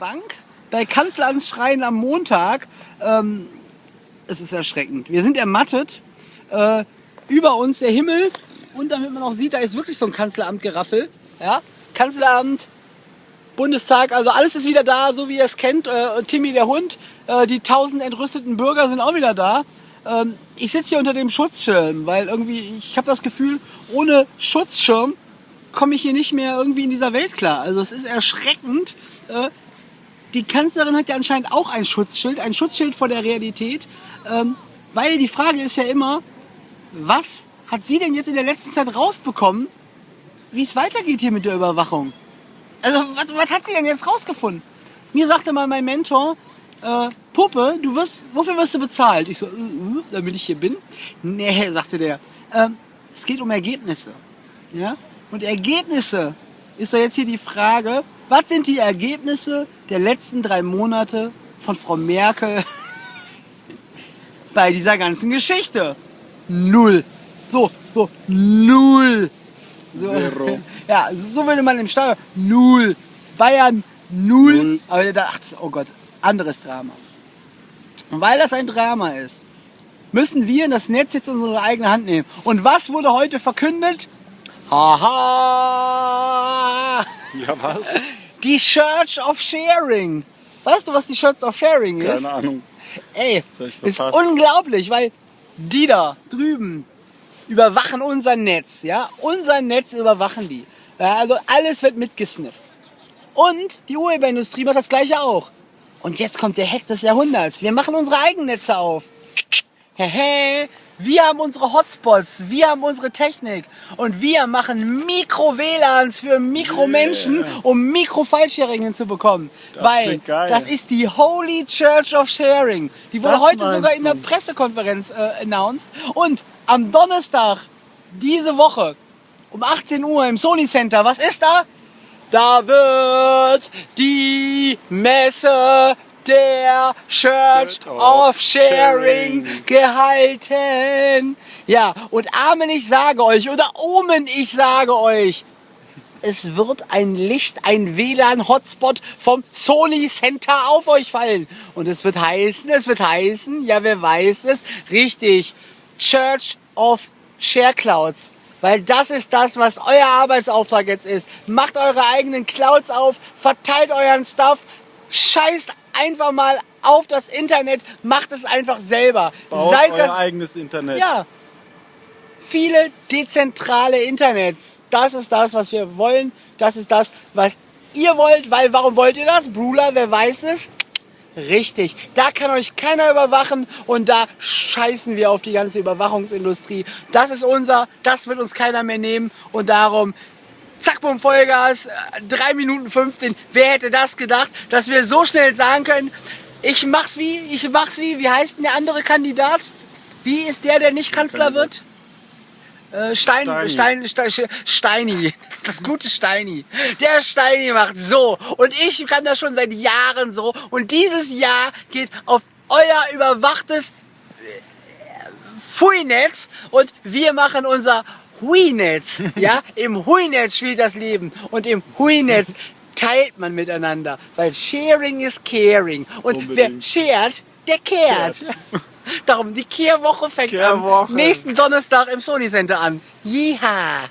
Bank bei Kanzleramts Schreien am Montag. Ähm, es ist erschreckend. Wir sind ermattet. Äh, über uns der Himmel und damit man auch sieht, da ist wirklich so ein Kanzleramt-Geraffel. Ja? Kanzleramt, Bundestag, also alles ist wieder da, so wie ihr es kennt. Äh, Timmy der Hund, äh, die tausend entrüsteten Bürger sind auch wieder da. Ähm, ich sitze hier unter dem Schutzschirm, weil irgendwie, ich habe das Gefühl, ohne Schutzschirm komme ich hier nicht mehr irgendwie in dieser Welt klar. Also es ist erschreckend. Äh, die Kanzlerin hat ja anscheinend auch ein Schutzschild, ein Schutzschild vor der Realität. Ähm, weil die Frage ist ja immer, was hat sie denn jetzt in der letzten Zeit rausbekommen, wie es weitergeht hier mit der Überwachung? Also, was, was hat sie denn jetzt rausgefunden? Mir sagte mal mein Mentor, äh, Puppe, du wirst, wofür wirst du bezahlt? Ich so, äh, äh, damit ich hier bin? Nee, sagte der. Äh, es geht um Ergebnisse. Ja? Und Ergebnisse ist doch jetzt hier die Frage, was sind die Ergebnisse der letzten drei Monate von Frau Merkel bei dieser ganzen Geschichte? Null. So, so, null. So. Zero. Ja, so würde man im Stadion. Null. Bayern, null. Null. Aber da, ach, das- oh Gott, anderes Drama. Und weil das ein Drama ist, müssen wir das Netz jetzt in unsere eigene Hand nehmen. Und was wurde heute verkündet? Haha! Ja, was? Die Church of Sharing. Weißt du, was die Church of Sharing ist? Keine Ahnung. Ey, ist unglaublich, weil die da drüben überwachen unser Netz, ja? Unser Netz überwachen die. Ja, also alles wird mitgesnifft. Und die Urheberindustrie macht das gleiche auch. Und jetzt kommt der Hack des Jahrhunderts. Wir machen unsere eigenen Netze auf. Hehe, wir haben unsere Hotspots, wir haben unsere Technik und wir machen Mikro-WLANs für Mikromenschen, um Mikro-File-Sharing hinzubekommen. Das Weil das ist die Holy Church of Sharing. Die wurde Das heute sogar in der du. Pressekonferenz äh, announced. Und am Donnerstag diese Woche um 18 Uhr im Sony Center, was ist da? Da wird die Messe der Church of Sharing. gehalten. Ja, und Amen, ich sage euch, oder Omen, ich sage euch, es wird ein Licht, ein WLAN-Hotspot vom Sony Center auf euch fallen. Und es wird heißen, es wird heißen, ja, wer weiß es, richtig, Church of Share Clouds. Weil das ist das, was euer Arbeitsauftrag jetzt ist. Macht eure eigenen Clouds auf, verteilt euren Stuff, scheißt einfach mal auf das Internet, macht es einfach selber. Baut Seid euer das, eigenes Internet. ja. Viele dezentrale Internets. Das ist das, was wir wollen. Das ist das, was ihr wollt. Weil, warum wollt ihr das? Brula, wer weiß es? Richtig. Da kann euch keiner überwachen und da scheißen wir auf die ganze Überwachungsindustrie. Das ist unser, das wird uns keiner mehr nehmen und darum Zack, bumm, Vollgas, äh, 3 Minuten 15. Wer hätte das gedacht, dass wir so schnell sagen können, ich mach's wie, ich mach's wie, wie heißt denn der andere Kandidat? Wie ist der, der nicht Kanzler wird? Äh, Stein, Stein, Steini. Stein, Steini, das gute Steini. Der Steini macht so und ich kann das schon seit Jahren so und dieses Jahr geht auf euer überwachtes Hui-Netz und wir machen unser Hui-Netz. Ja, im Hui-Netz spielt das Leben und im Hui-Netz teilt man miteinander, weil Sharing is Caring und Unbedingt. wer shared, der kehrt. Darum, die Kehrwoche fängt Kehrwoche. am nächsten Donnerstag im Sony Center an. Jiha!